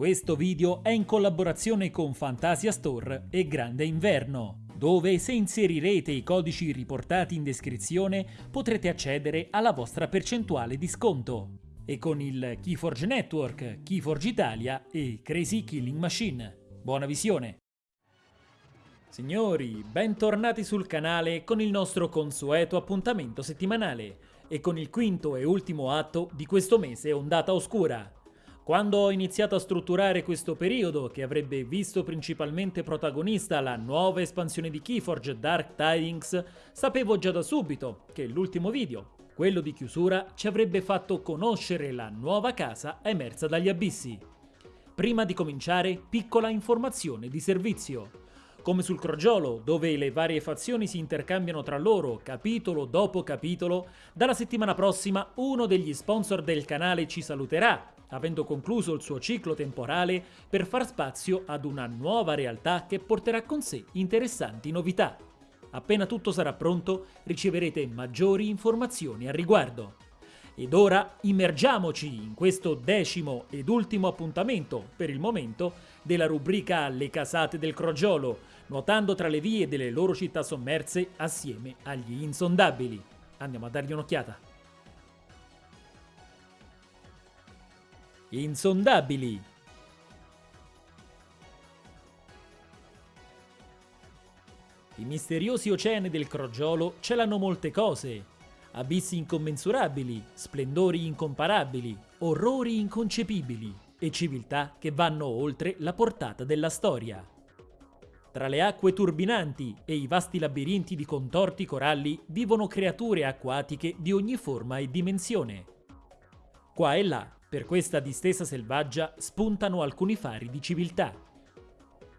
Questo video è in collaborazione con Fantasia Store e Grande Inverno, dove se inserirete i codici riportati in descrizione potrete accedere alla vostra percentuale di sconto. E con il Keyforge Network, Keyforge Italia e Crazy Killing Machine. Buona visione! Signori, bentornati sul canale con il nostro consueto appuntamento settimanale e con il quinto e ultimo atto di questo mese Ondata Oscura. Quando ho iniziato a strutturare questo periodo, che avrebbe visto principalmente protagonista la nuova espansione di Keyforge Dark Tidings, sapevo già da subito che l'ultimo video, quello di chiusura, ci avrebbe fatto conoscere la nuova casa emersa dagli abissi. Prima di cominciare, piccola informazione di servizio. Come sul crogiolo, dove le varie fazioni si intercambiano tra loro capitolo dopo capitolo, dalla settimana prossima uno degli sponsor del canale ci saluterà avendo concluso il suo ciclo temporale per far spazio ad una nuova realtà che porterà con sé interessanti novità. Appena tutto sarà pronto riceverete maggiori informazioni al riguardo. Ed ora immergiamoci in questo decimo ed ultimo appuntamento, per il momento, della rubrica Le casate del crogiolo, nuotando tra le vie delle loro città sommerse assieme agli insondabili. Andiamo a dargli un'occhiata. Insondabili. I misteriosi oceani del Crogiolo celano molte cose. Abissi incommensurabili, splendori incomparabili, orrori inconcepibili e civiltà che vanno oltre la portata della storia. Tra le acque turbinanti e i vasti labirinti di contorti coralli vivono creature acquatiche di ogni forma e dimensione. Qua e là per questa distesa selvaggia spuntano alcuni fari di civiltà.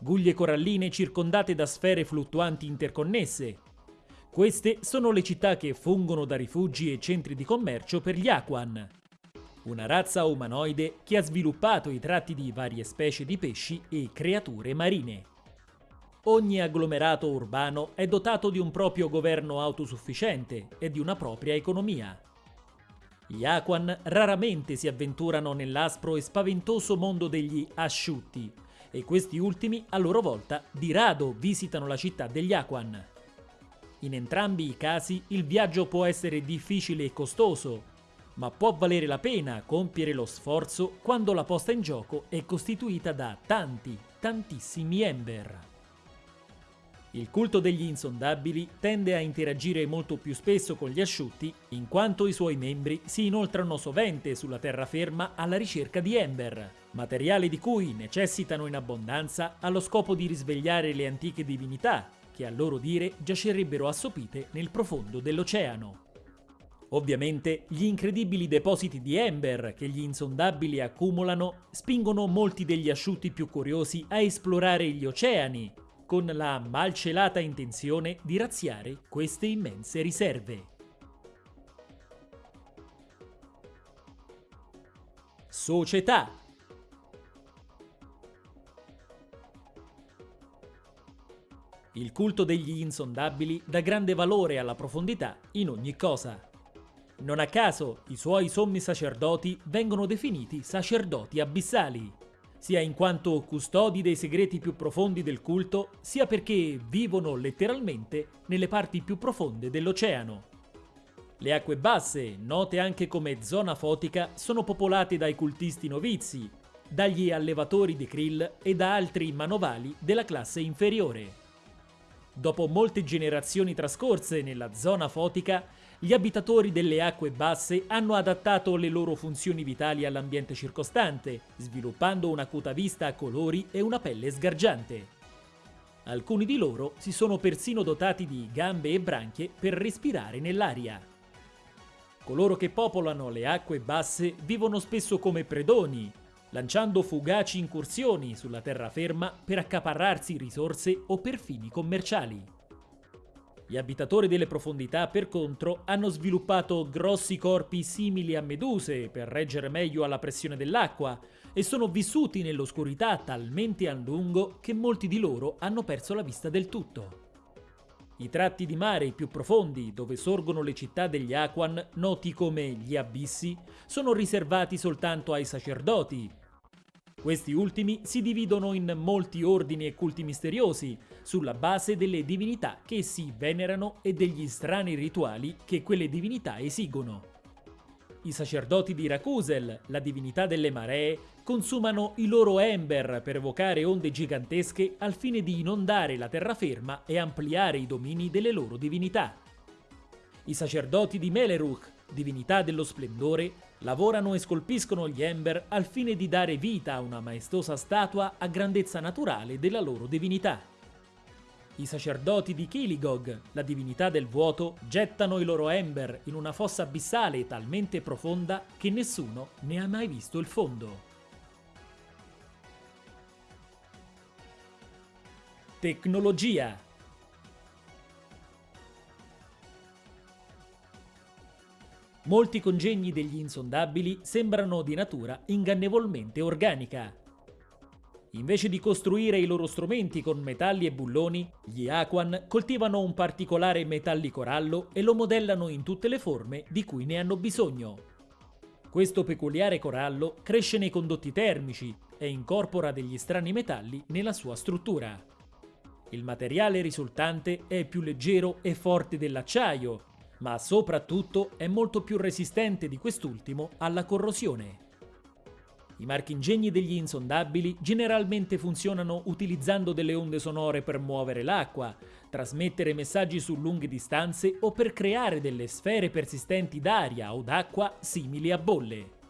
Guglie coralline circondate da sfere fluttuanti interconnesse. Queste sono le città che fungono da rifugi e centri di commercio per gli Aquan, una razza umanoide che ha sviluppato i tratti di varie specie di pesci e creature marine. Ogni agglomerato urbano è dotato di un proprio governo autosufficiente e di una propria economia. Gli Aquan raramente si avventurano nell'aspro e spaventoso mondo degli asciutti, e questi ultimi a loro volta di rado visitano la città degli Aquan. In entrambi i casi il viaggio può essere difficile e costoso, ma può valere la pena compiere lo sforzo quando la posta in gioco è costituita da tanti, tantissimi Ember. Il culto degli insondabili tende a interagire molto più spesso con gli asciutti, in quanto i suoi membri si inoltrano sovente sulla terraferma alla ricerca di Ember, materiale di cui necessitano in abbondanza allo scopo di risvegliare le antiche divinità, che a loro dire giacerebbero assopite nel profondo dell'oceano. Ovviamente gli incredibili depositi di Ember che gli insondabili accumulano spingono molti degli asciutti più curiosi a esplorare gli oceani, con la malcelata intenzione di razziare queste immense riserve. Società Il culto degli insondabili dà grande valore alla profondità in ogni cosa. Non a caso i suoi sommi sacerdoti vengono definiti sacerdoti abissali, sia in quanto custodi dei segreti più profondi del culto, sia perché vivono letteralmente nelle parti più profonde dell'oceano. Le acque basse, note anche come zona fotica, sono popolate dai cultisti novizi, dagli allevatori di krill e da altri manovali della classe inferiore. Dopo molte generazioni trascorse nella zona fotica, gli abitatori delle acque basse hanno adattato le loro funzioni vitali all'ambiente circostante, sviluppando un'acuta vista a colori e una pelle sgargiante. Alcuni di loro si sono persino dotati di gambe e branchie per respirare nell'aria. Coloro che popolano le acque basse vivono spesso come predoni, lanciando fugaci incursioni sulla terraferma per accaparrarsi risorse o per fini commerciali. Gli abitatori delle profondità, per contro, hanno sviluppato grossi corpi simili a meduse per reggere meglio alla pressione dell'acqua e sono vissuti nell'oscurità talmente a lungo che molti di loro hanno perso la vista del tutto. I tratti di mare più profondi, dove sorgono le città degli Aquan, noti come gli abissi, sono riservati soltanto ai sacerdoti, Questi ultimi si dividono in molti ordini e culti misteriosi, sulla base delle divinità che si venerano e degli strani rituali che quelle divinità esigono. I sacerdoti di Rakusel, la divinità delle maree, consumano i loro ember per evocare onde gigantesche al fine di inondare la terraferma e ampliare i domini delle loro divinità. I sacerdoti di Meleruk, divinità dello splendore, lavorano e scolpiscono gli Ember al fine di dare vita a una maestosa statua a grandezza naturale della loro divinità. I sacerdoti di Kiligog, la divinità del vuoto, gettano i loro Ember in una fossa abissale talmente profonda che nessuno ne ha mai visto il fondo. Tecnologia Molti congegni degli insondabili sembrano di natura ingannevolmente organica. Invece di costruire i loro strumenti con metalli e bulloni, gli Aquan coltivano un particolare metallico rallo e lo modellano in tutte le forme di cui ne hanno bisogno. Questo peculiare corallo cresce nei condotti termici e incorpora degli strani metalli nella sua struttura. Il materiale risultante è più leggero e forte dell'acciaio ma soprattutto è molto più resistente di quest'ultimo alla corrosione. I marchingegni degli insondabili generalmente funzionano utilizzando delle onde sonore per muovere l'acqua, trasmettere messaggi su lunghe distanze o per creare delle sfere persistenti d'aria o d'acqua simili a bolle.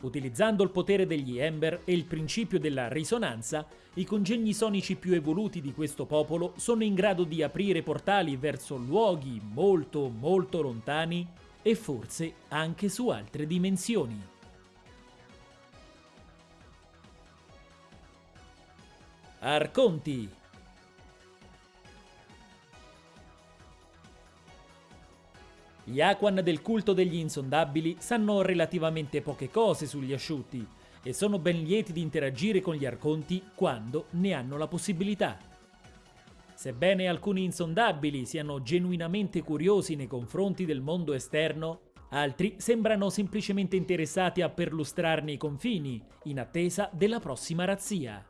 Utilizzando il potere degli Ember e il principio della risonanza, i congegni sonici più evoluti di questo popolo sono in grado di aprire portali verso luoghi molto molto lontani e forse anche su altre dimensioni. Arconti Gli Aquan del culto degli insondabili sanno relativamente poche cose sugli asciutti e sono ben lieti di interagire con gli Arconti quando ne hanno la possibilità. Sebbene alcuni insondabili siano genuinamente curiosi nei confronti del mondo esterno, altri sembrano semplicemente interessati a perlustrarne i confini, in attesa della prossima razzia.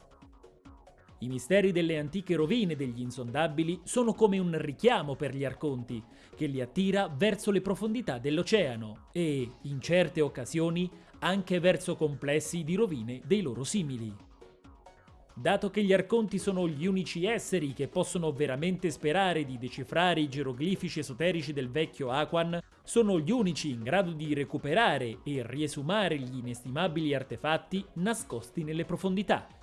I misteri delle antiche rovine degli insondabili sono come un richiamo per gli arconti, che li attira verso le profondità dell'oceano e, in certe occasioni, anche verso complessi di rovine dei loro simili. Dato che gli arconti sono gli unici esseri che possono veramente sperare di decifrare i geroglifici esoterici del vecchio Aquan, sono gli unici in grado di recuperare e riesumare gli inestimabili artefatti nascosti nelle profondità.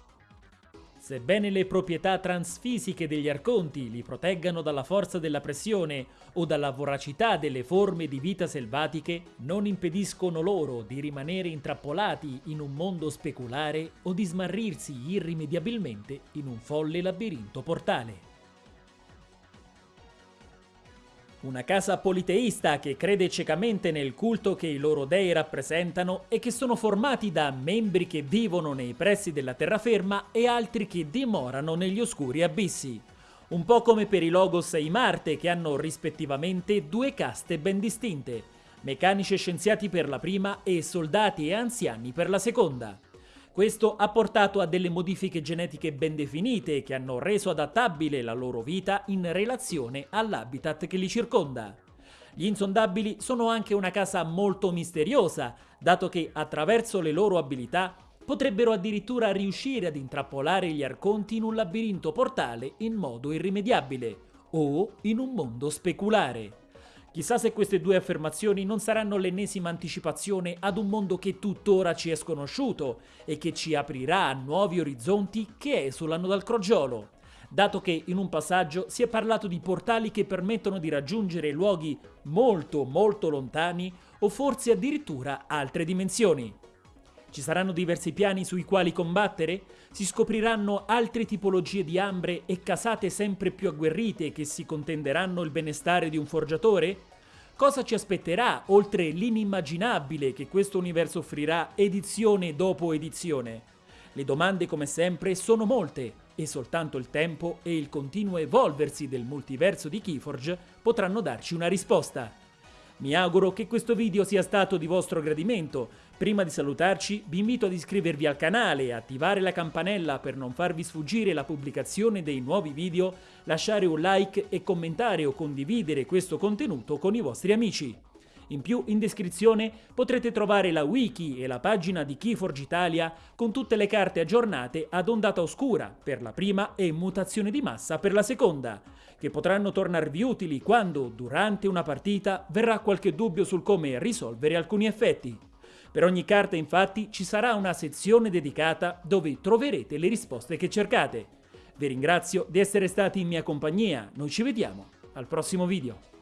Sebbene le proprietà transfisiche degli arconti li proteggano dalla forza della pressione o dalla voracità delle forme di vita selvatiche, non impediscono loro di rimanere intrappolati in un mondo speculare o di smarrirsi irrimediabilmente in un folle labirinto portale. Una casa politeista che crede ciecamente nel culto che i loro dei rappresentano e che sono formati da membri che vivono nei pressi della terraferma e altri che dimorano negli oscuri abissi. Un po' come per i Logos e i Marte che hanno rispettivamente due caste ben distinte, meccanici e scienziati per la prima e soldati e anziani per la seconda. Questo ha portato a delle modifiche genetiche ben definite che hanno reso adattabile la loro vita in relazione all'habitat che li circonda. Gli insondabili sono anche una casa molto misteriosa, dato che attraverso le loro abilità potrebbero addirittura riuscire ad intrappolare gli arconti in un labirinto portale in modo irrimediabile o in un mondo speculare. Chissà se queste due affermazioni non saranno l'ennesima anticipazione ad un mondo che tuttora ci è sconosciuto e che ci aprirà a nuovi orizzonti che esulano dal crogiolo. Dato che in un passaggio si è parlato di portali che permettono di raggiungere luoghi molto molto lontani o forse addirittura altre dimensioni. Ci saranno diversi piani sui quali combattere? Si scopriranno altre tipologie di ambre e casate sempre più agguerrite che si contenderanno il benestare di un forgiatore? Cosa ci aspetterà oltre l'inimmaginabile che questo universo offrirà edizione dopo edizione? Le domande come sempre sono molte e soltanto il tempo e il continuo evolversi del multiverso di Keyforge potranno darci una risposta. Mi auguro che questo video sia stato di vostro gradimento. Prima di salutarci vi invito ad iscrivervi al canale e attivare la campanella per non farvi sfuggire la pubblicazione dei nuovi video, lasciare un like e commentare o condividere questo contenuto con i vostri amici. In più, in descrizione potrete trovare la wiki e la pagina di Keyforge Italia con tutte le carte aggiornate ad ondata oscura per la prima e mutazione di massa per la seconda, che potranno tornarvi utili quando, durante una partita, verrà qualche dubbio sul come risolvere alcuni effetti. Per ogni carta infatti ci sarà una sezione dedicata dove troverete le risposte che cercate. Vi ringrazio di essere stati in mia compagnia, noi ci vediamo al prossimo video.